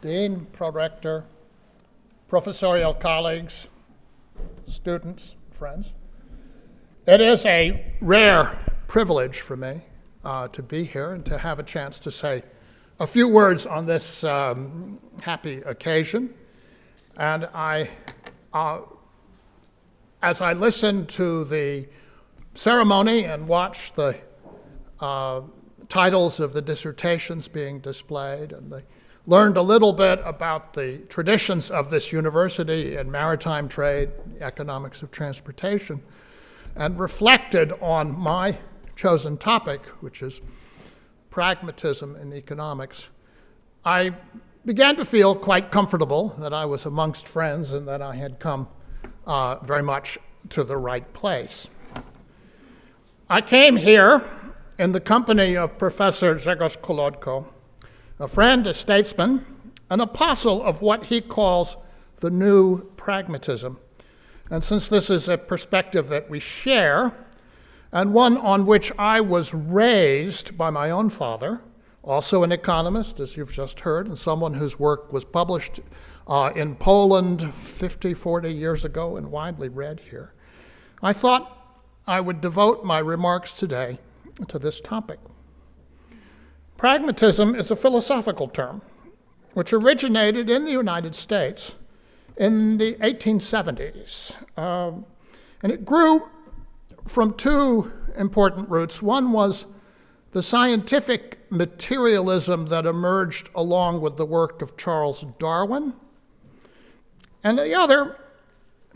Dean, Prorector, professorial colleagues, students, friends. It is a rare privilege for me uh, to be here and to have a chance to say a few words on this um, happy occasion. And I, uh, as I listened to the ceremony and watched the uh, titles of the dissertations being displayed, and they learned a little bit about the traditions of this university in maritime trade, economics of transportation, and reflected on my chosen topic, which is pragmatism in economics, I began to feel quite comfortable that I was amongst friends and that I had come uh, very much to the right place. I came here in the company of Professor Grzegorz Kolodko, a friend, a statesman, an apostle of what he calls the new pragmatism. And since this is a perspective that we share, and one on which I was raised by my own father, also an economist, as you've just heard, and someone whose work was published uh, in Poland 50, 40 years ago and widely read here. I thought I would devote my remarks today to this topic. Pragmatism is a philosophical term which originated in the United States in the 1870s. Um, and it grew from two important roots. One was the scientific materialism that emerged along with the work of Charles Darwin. And the other,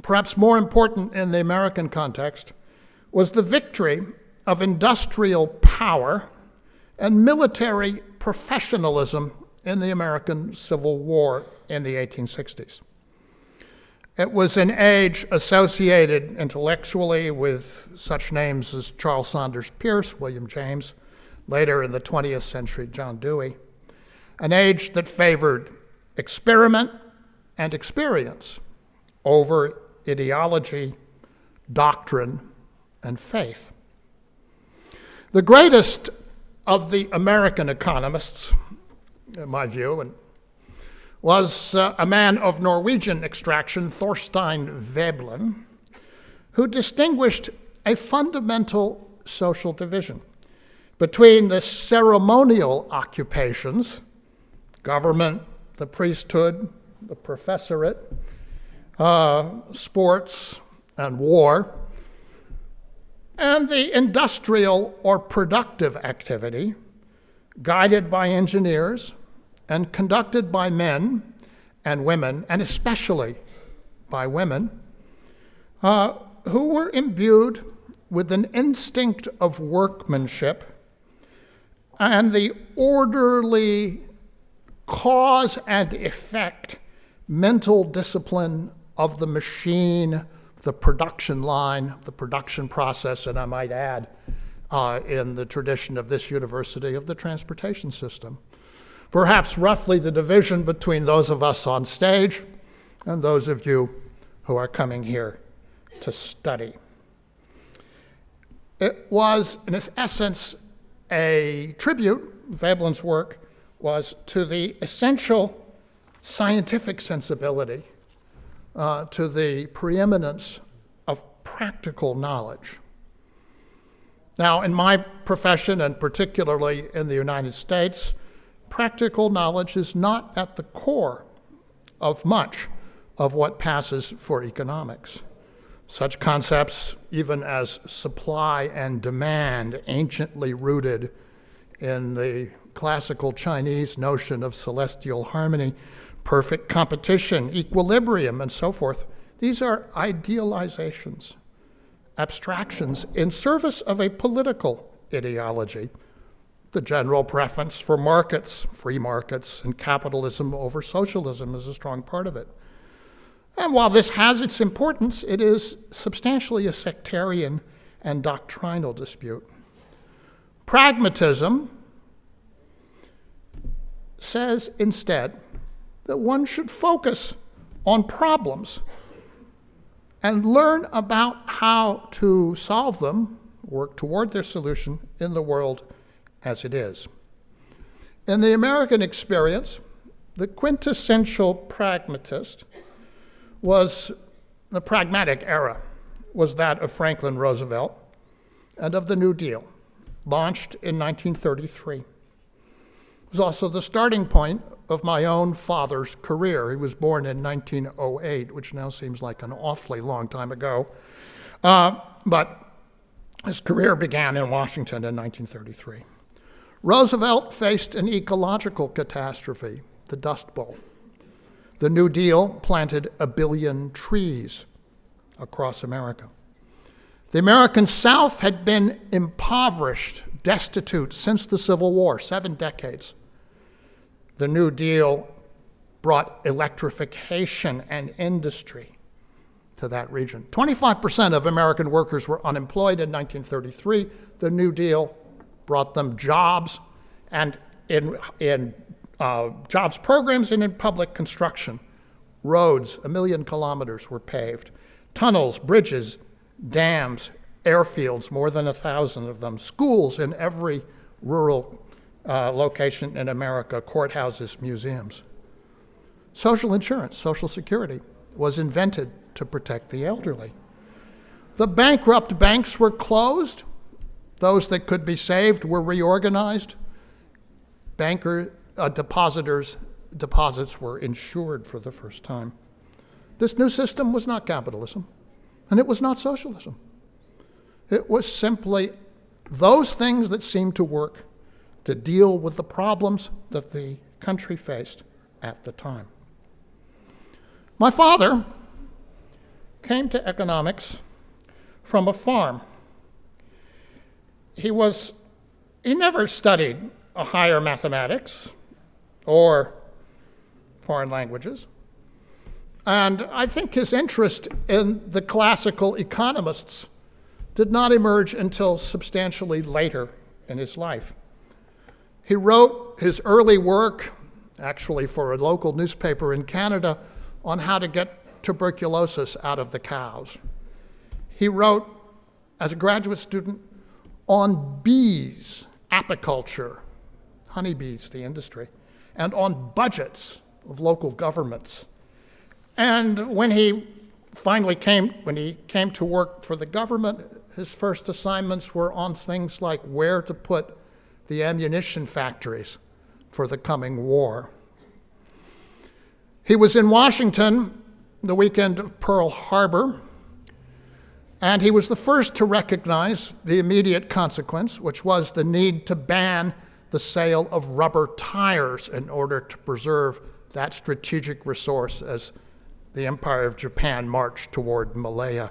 perhaps more important in the American context, was the victory of industrial power and military professionalism in the American Civil War in the 1860s. It was an age associated intellectually with such names as Charles Sanders Peirce, William James, later in the 20th century, John Dewey. An age that favored experiment and experience over ideology, doctrine, and faith. The greatest of the American economists, in my view, and was uh, a man of Norwegian extraction, Thorstein Veblen, who distinguished a fundamental social division between the ceremonial occupations, government, the priesthood, the professorate, uh, sports, and war, and the industrial or productive activity guided by engineers and conducted by men and women, and especially by women, uh, who were imbued with an instinct of workmanship and the orderly cause and effect mental discipline of the machine, the production line, the production process, and I might add, uh, in the tradition of this university, of the transportation system perhaps roughly the division between those of us on stage and those of you who are coming here to study. It was, in its essence, a tribute, Veblen's work was to the essential scientific sensibility, uh, to the preeminence of practical knowledge. Now, in my profession, and particularly in the United States, practical knowledge is not at the core of much of what passes for economics. Such concepts, even as supply and demand, anciently rooted in the classical Chinese notion of celestial harmony, perfect competition, equilibrium, and so forth, these are idealizations, abstractions in service of a political ideology the general preference for markets, free markets, and capitalism over socialism is a strong part of it. And while this has its importance, it is substantially a sectarian and doctrinal dispute. Pragmatism says instead that one should focus on problems and learn about how to solve them, work toward their solution in the world as it is. In the American experience, The quintessential pragmatist was the pragmatic era, was that of Franklin Roosevelt and of the New Deal, launched in 1933. Was also the starting point of my own father's career. He was born in 1908, which now seems like an awfully long time ago. Uh, but his career began in Washington in 1933. Roosevelt faced an ecological catastrophe, the Dust Bowl. The New Deal planted a billion trees across America. The American South had been impoverished, destitute since the Civil War, seven decades. The New Deal brought electrification and industry to that region. 25% of American workers were unemployed in 1933. The New Deal brought them jobs and in, in uh, jobs programs and in public construction. Roads, a million kilometers were paved. Tunnels, bridges, dams, airfields, more than a thousand of them. Schools in every rural uh, location in America, courthouses, museums. Social insurance, Social Security, was invented to protect the elderly. The bankrupt banks were closed. Those that could be saved were reorganized. Banker uh, depositors' deposits were insured for the first time. This new system was not capitalism, and it was not socialism. It was simply those things that seemed to work to deal with the problems that the country faced at the time. My father came to economics from a farm. He was he never studied a higher mathematics or foreign languages. And I think his interest in the classical economists did not emerge until substantially later in his life. He wrote his early work, actually for a local newspaper in Canada, on how to get tuberculosis out of the cows. He wrote, as a graduate student, on bees, apiculture, honeybees, the industry, and on budgets of local governments. And when he finally came, when he came to work for the government, his first assignments were on things like where to put the ammunition factories for the coming war. He was in Washington the weekend of Pearl Harbor, and he was the first to recognize the immediate consequence, which was the need to ban the sale of rubber tires in order to preserve that strategic resource as the Empire of Japan marched toward Malaya.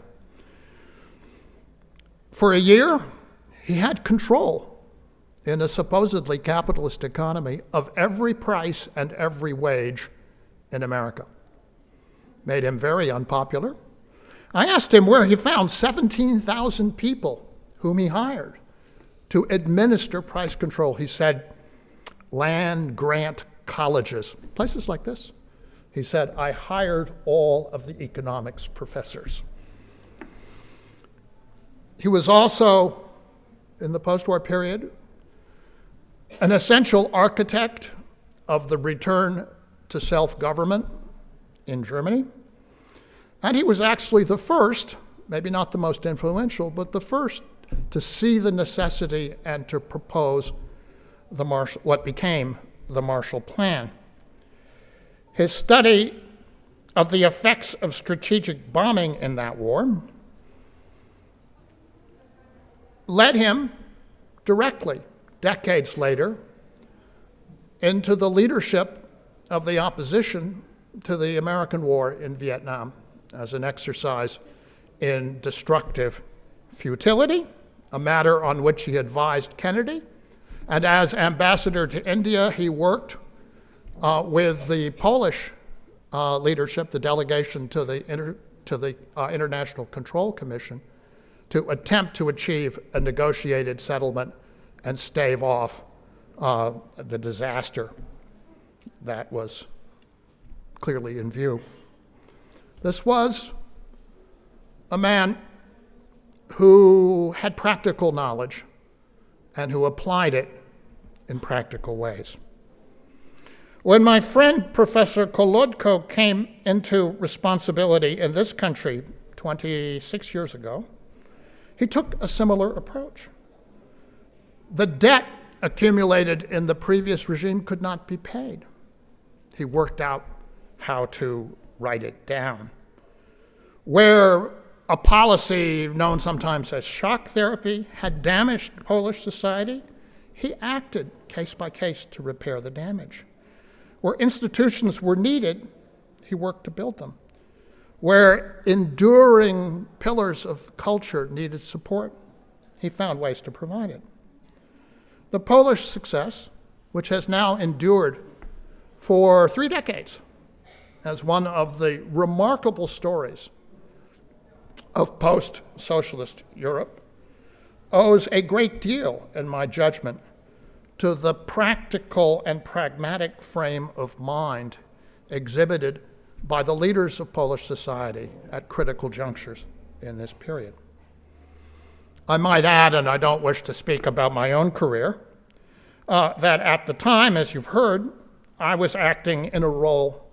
For a year, he had control in a supposedly capitalist economy of every price and every wage in America. Made him very unpopular. I asked him where he found 17,000 people whom he hired to administer price control. He said, land grant colleges, places like this. He said, I hired all of the economics professors. He was also, in the post war period, an essential architect of the return to self government in Germany. And he was actually the first, maybe not the most influential, but the first to see the necessity and to propose the Marshall, what became the Marshall Plan. His study of the effects of strategic bombing in that war led him directly decades later, into the leadership of the opposition to the American war in Vietnam as an exercise in destructive futility, a matter on which he advised Kennedy. And as ambassador to India, he worked uh, with the Polish uh, leadership, the delegation to the, to the uh, International Control Commission, to attempt to achieve a negotiated settlement and stave off uh, the disaster that was clearly in view. This was a man who had practical knowledge and who applied it in practical ways. When my friend Professor Kolodko came into responsibility in this country 26 years ago, he took a similar approach. The debt accumulated in the previous regime could not be paid. He worked out how to write it down. Where a policy known sometimes as shock therapy had damaged Polish society, he acted case by case to repair the damage. Where institutions were needed, he worked to build them. Where enduring pillars of culture needed support, he found ways to provide it. The Polish success, which has now endured for three decades as one of the remarkable stories of post socialist Europe, owes a great deal, in my judgment, to the practical and pragmatic frame of mind exhibited by the leaders of Polish society at critical junctures in this period. I might add, and I don't wish to speak about my own career, uh, that at the time, as you've heard, I was acting in a role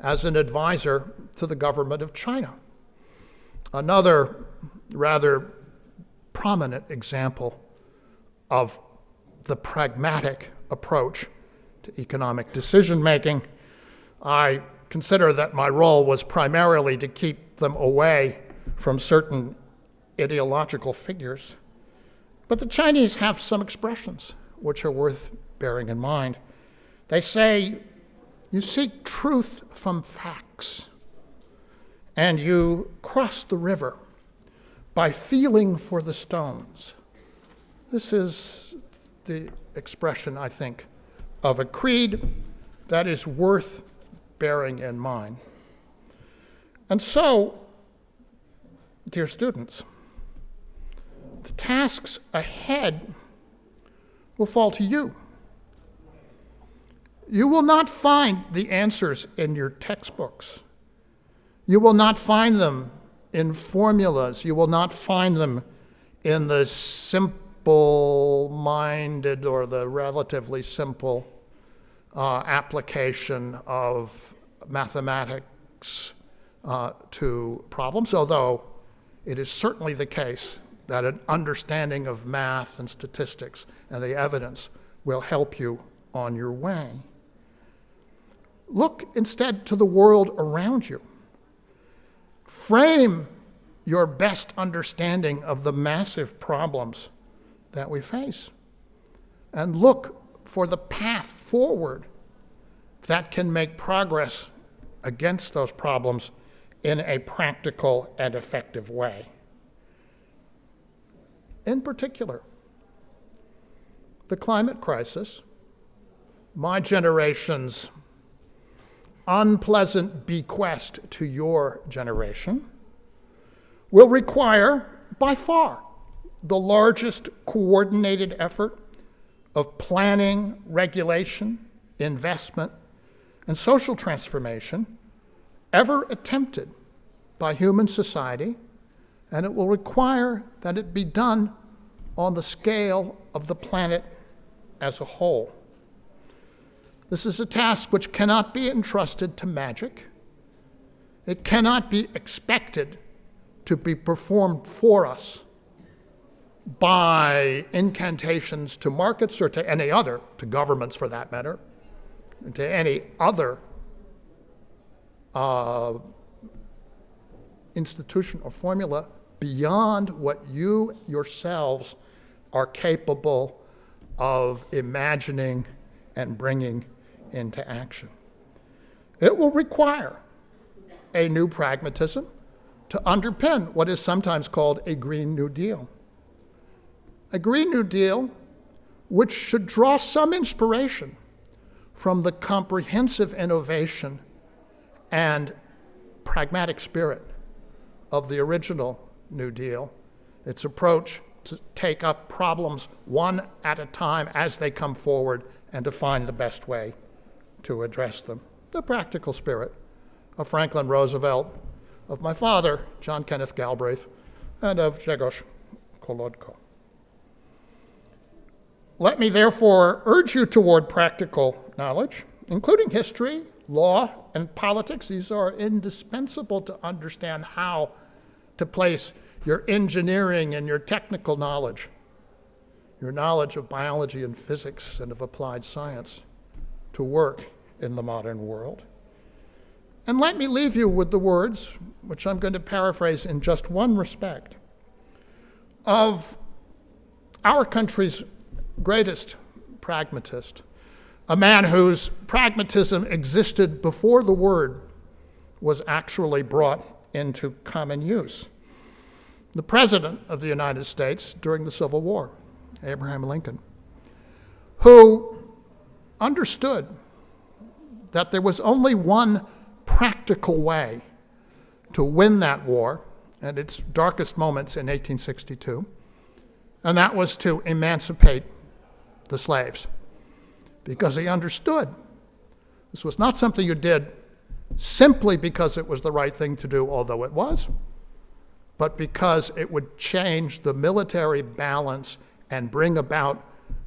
as an advisor to the government of China. Another rather prominent example of the pragmatic approach to economic decision making. I consider that my role was primarily to keep them away from certain ideological figures. But the Chinese have some expressions which are worth bearing in mind. They say, You seek truth from facts, and you cross the river by feeling for the stones. This is the expression, I think, of a creed that is worth bearing in mind. And so, dear students, the tasks ahead will fall to you. You will not find the answers in your textbooks. You will not find them in formulas. You will not find them in the simple minded or the relatively simple uh, application of mathematics uh, to problems, although it is certainly the case that an understanding of math and statistics and the evidence will help you on your way. Look instead to the world around you. Frame your best understanding of the massive problems that we face and look for the path forward that can make progress against those problems in a practical and effective way. In particular, the climate crisis, my generation's unpleasant bequest to your generation, will require, by far, the largest coordinated effort of planning, regulation, investment, and social transformation ever attempted by human society, and it will require that it be done on the scale of the planet as a whole. This is a task which cannot be entrusted to magic. It cannot be expected to be performed for us by incantations to markets or to any other, to governments for that matter, to any other uh, institution or formula beyond what you yourselves are capable of imagining and bringing into action. It will require a new pragmatism to underpin what is sometimes called a Green New Deal. A Green New Deal which should draw some inspiration from the comprehensive innovation and pragmatic spirit of the original New Deal, its approach to take up problems one at a time as they come forward and to find the best way to address them. The practical spirit of Franklin Roosevelt, of my father, John Kenneth Galbraith, and of Grzegorz Kolodko. Let me therefore urge you toward practical knowledge including history, law, and politics. These are indispensable to understand how to place your engineering and your technical knowledge, your knowledge of biology and physics and of applied science to work in the modern world. And let me leave you with the words, which I'm going to paraphrase in just one respect, of our country's greatest pragmatist, a man whose pragmatism existed before the word was actually brought into common use. The President of the United States during the Civil War, Abraham Lincoln, who understood that there was only one practical way to win that war at its darkest moments in 1862, and that was to emancipate the slaves because he understood this was not something you did simply because it was the right thing to do, although it was, but because it would change the military balance and bring about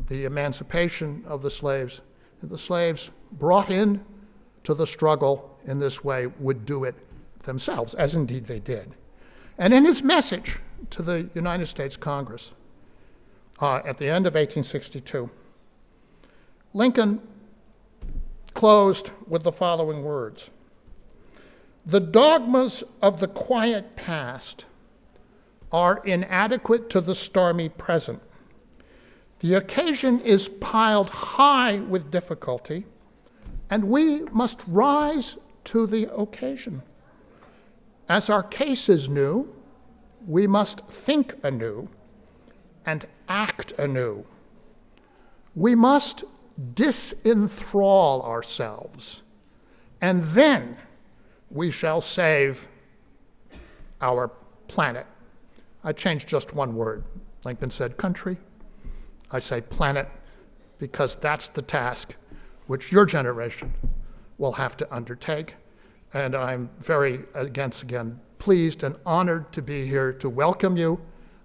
the emancipation of the slaves. The slaves brought in to the struggle in this way would do it themselves, as indeed they did. And in his message to the United States Congress uh, at the end of 1862, Lincoln closed with the following words The dogmas of the quiet past are inadequate to the stormy present. The occasion is piled high with difficulty, and we must rise to the occasion. As our case is new, we must think anew and act anew. We must disenthrall ourselves, and then we shall save our planet. I changed just one word. Lincoln said country. I say planet because that's the task which your generation will have to undertake. And I'm very, again, again, pleased and honored to be here to welcome you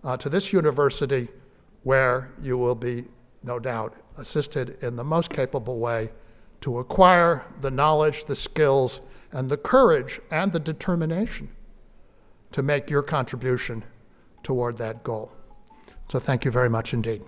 uh, to this university where you will be, no doubt, assisted in the most capable way to acquire the knowledge, the skills, and the courage and the determination to make your contribution toward that goal. So thank you very much indeed.